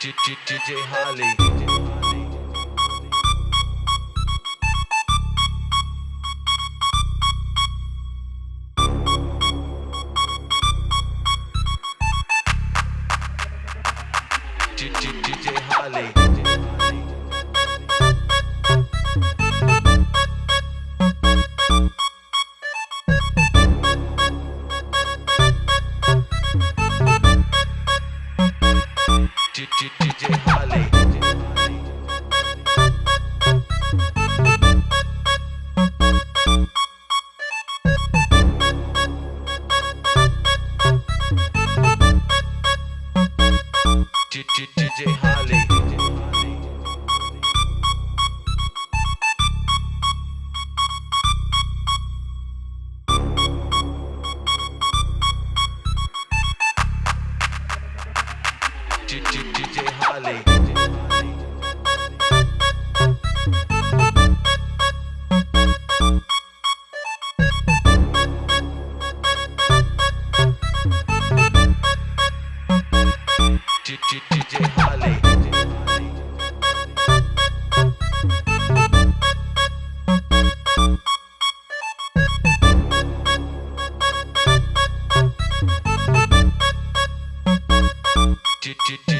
DJ Holly. DJ Holly. Cici cici DJ Holly. DJ Holly. do, do, do.